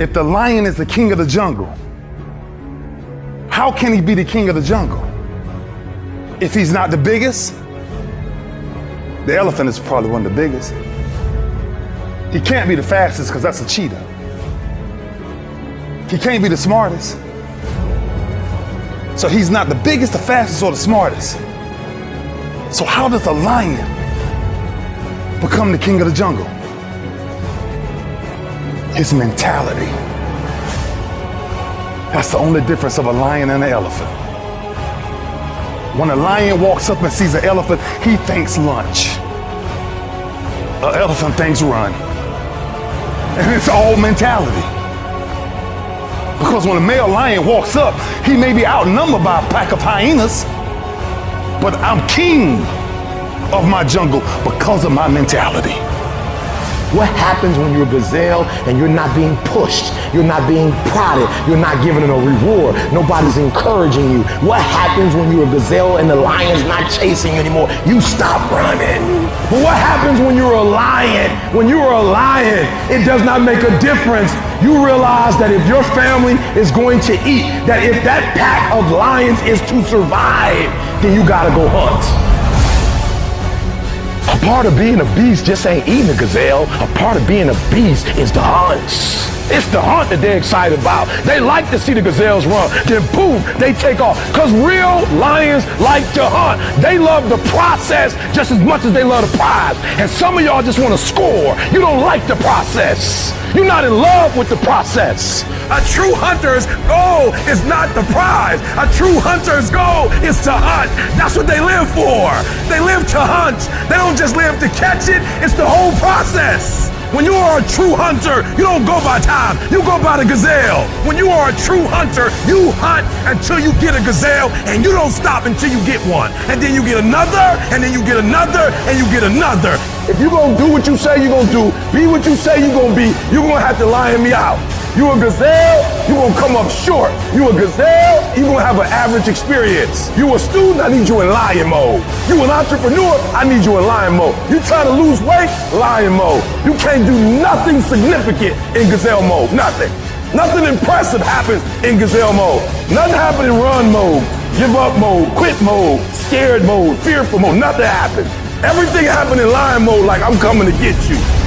If the lion is the king of the jungle, how can he be the king of the jungle? If he's not the biggest, the elephant is probably one of the biggest. He can't be the fastest because that's a cheetah. He can't be the smartest. So he's not the biggest, the fastest, or the smartest. So how does a lion become the king of the jungle? His mentality. That's the only difference of a lion and an elephant. When a lion walks up and sees an elephant, he thinks lunch. An elephant thinks run. And it's all mentality. Because when a male lion walks up, he may be outnumbered by a pack of hyenas, but I'm king of my jungle because of my mentality. What happens when you're a gazelle and you're not being pushed? You're not being prodded. You're not given a reward. Nobody's encouraging you. What happens when you're a gazelle and the lion's not chasing you anymore? You stop running. But what happens when you're a lion? When you are a lion, it does not make a difference. You realize that if your family is going to eat, that if that pack of lions is to survive, then you gotta go hunt. Part of being a beast just ain't eating a gazelle. A part of being a beast is the hunts. It's the hunt that they're excited about. They like to see the gazelles run. Then boom, they take off. Because real lions like to hunt. They love the process just as much as they love the prize. And some of y'all just want to score. You don't like the process. You're not in love with the process. A true hunter's goal is not the prize. A true hunter's goal is to hunt. That's what they live for. They live to hunt. They don't just live to catch it. It's the whole process. When you are a true hunter, you don't go by time, you go by the gazelle. When you are a true hunter, you hunt until you get a gazelle and you don't stop until you get one. And then you get another, and then you get another, and you get another. If you're gonna do what you say you're gonna do, be what you say you're gonna be, you're gonna have to lion me out. You a gazelle, you gonna come up short. You a gazelle, you gonna have an average experience. You a student, I need you in lion mode. You an entrepreneur, I need you in lion mode. You trying to lose weight, lion mode. You can't do nothing significant in gazelle mode, nothing. Nothing impressive happens in gazelle mode. Nothing happens in run mode, give up mode, quit mode, scared mode, fearful mode, nothing happens. Everything happened in lion mode like I'm coming to get you.